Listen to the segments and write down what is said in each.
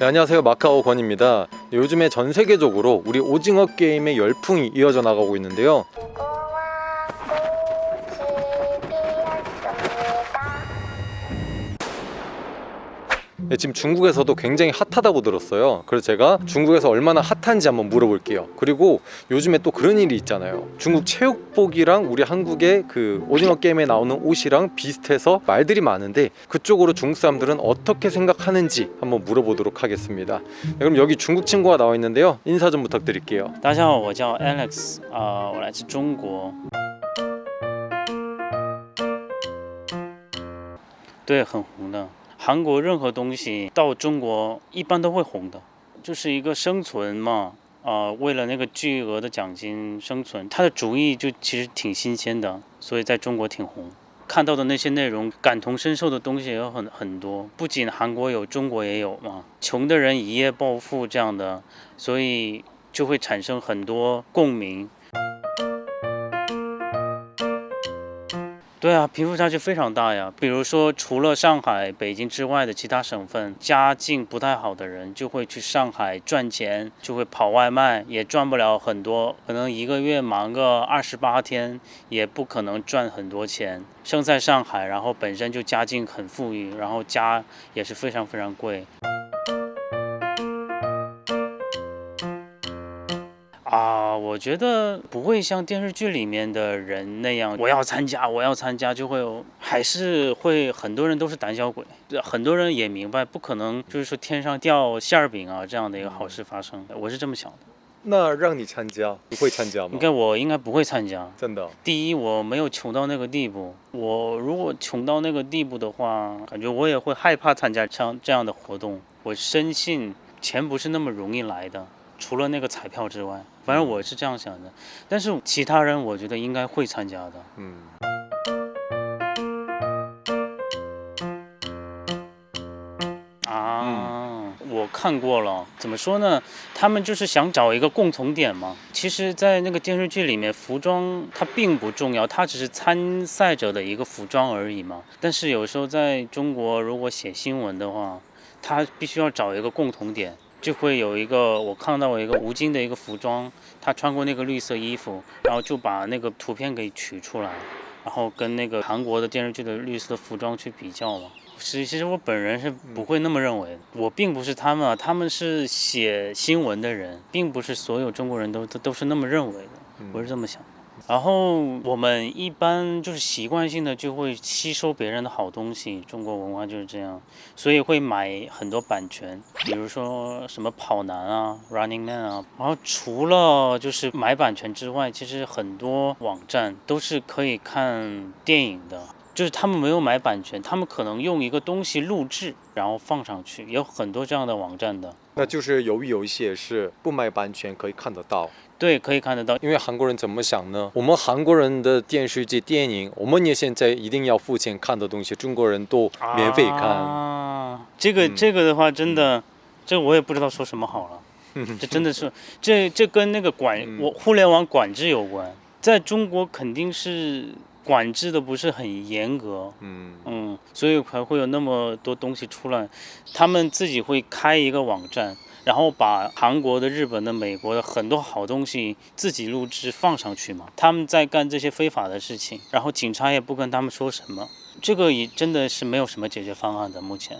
네, 안녕하세요. 마카오 권입니다. 요즘에 전 세계적으로 우리 오징어 게임의 열풍이 이어져 나가고 있는데요 지금 중국에서도 굉장히 핫하다고 들었어요 그래서 제가 중국에서 얼마나 핫한지 한번 물어볼게요 그리고 요즘에 또 그런 일이 있잖아요 중국 체육복이랑 우리 한국의 그 오징어 게임에 나오는 옷이랑 비슷해서 말들이 많은데 그쪽으로 중국 사람들은 어떻게 생각하는지 한번 물어보도록 하겠습니다 네, 그럼 여기 중국 친구가 나와 있는데요 인사 좀 부탁드릴게요 大家好，我叫 Alex，啊、我来自中国。对，很红的。 韩国任何东西到中国一般都会红的，就是一个生存嘛。啊、为了那个巨额的奖金生存，他的主意就其实挺新鲜的，所以在中国挺红。看到的那些内容，感同身受的东西也有很很多，不仅韩国有，中国也有嘛。穷的人一夜暴富这样的，所以就会产生很多共鸣。对啊，贫富差距非常大呀。比如说，除了上海、北京之外的其他省份，家境不太好的人就会去上海赚钱，就会跑外卖，也赚不了很多，可能一个月忙个二十八天，也不可能赚很多钱。生在上海，然后本身就家境很富裕，然后家也是非常非常贵。我觉得不会像电视剧里面的人那样，我要参加，我要参加，就会有，还是会很多人都是胆小鬼，对很多人也明白，不可能就是说天上掉馅儿饼啊这样的一个好事发生，我是这么想的。那让你参加你会参加吗应该我应该不会参加。真的第一，我没有穷到那个地步。我如果穷到那个地步的话，感觉我也会害怕参加像这样的活动。我深信钱不是那么容易来的，除了那个彩票之外，反正我是这样想的。但是其他人，我觉得应该会参加的。嗯啊，我看过了，怎么说呢？他们就是想找一个共同点嘛。其实，在那个电视剧里面，服装它并不重要，它只是参赛者的一个服装而已嘛。但是有时候在中国，如果写新闻的话，他必须要找一个共同点，就会有一个我看到一个吴京的一个服装，他穿过那个绿色衣服，然后就把那个图片给取出来，然后跟那个韩国的电视剧的绿色服装去比较嘛。其其实我本人是不会那么认为，我并不是他们啊，他们是写新闻的人，并不是所有中国人都都都是那么认为的，我是这么想的。然后我们一般就是习惯性的就会吸收别人的好东西，中国文化就是这样，所以会买很多版权，比如说什么跑男啊、Running Man 啊。然后除了就是买版权之外，其实很多网站都是可以看电影的。就是他们没有买版权，他们可能用一个东西录制，然后放上去，有很多这样的网站的。那就是由于有一些是不买版权可以看得到对，可以看得到。因为韩国人怎么想呢？我们韩国人的电视剧、电影，我们也现在一定要付钱看的东西，中国人都免费看。啊，这个、嗯这个的话，真的，这我也不知道说什么好了。这真的是，这这跟那个管嗯我互联网管制有关，在中国肯定是管制的不是很严格。嗯嗯，所以才会有那么多东西出来。他们自己会开一个网站，然后把韩国的、日本的、美国的很多好东西自己录制放上去嘛。他们在干这些非法的事情，然后警察也不跟他们说什么。这个也真的是没有什么解决方案的，目前。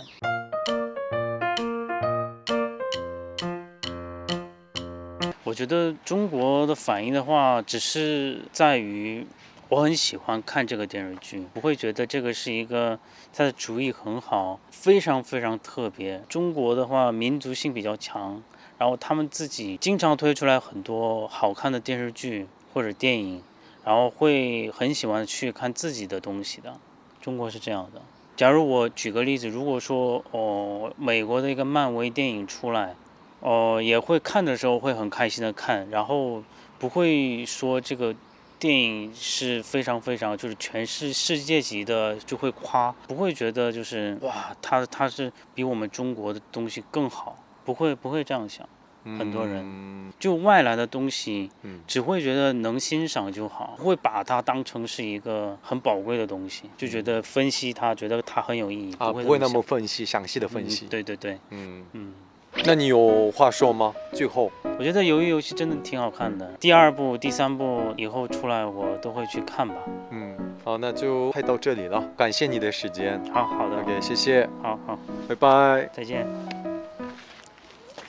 我觉得中国的反应的话，只是在于我很喜欢看这个电视剧，不会觉得这个是一个它的主意很好，非常非常特别。中国的话，民族性比较强，然后他们自己经常推出来很多好看的电视剧或者电影，然后会很喜欢去看自己的东西的。中国是这样的。假如我举个例子，如果说哦，美国的一个漫威电影出来，哦，也会看的时候会很开心的看，然后不会说这个电影是非常非常就是全是世界级的，就会夸，不会觉得就是哇，他他是比我们中国的东西更好，不会不会这样想。很多人嗯就外来的东西嗯，只会觉得能欣赏就好，不会把它当成是一个很宝贵的东西，就觉得分析它，觉得它很有意义，不会那么分析详细的分析嗯。对对对，嗯，嗯。那你有话说吗？最后，我觉得鱿鱼游戏真的挺好看的，第二部、第三部以后出来我都会去看吧。嗯，好，那就拍到这里了，感谢你的时间。好好的，OK，谢谢，好好，拜拜。再见。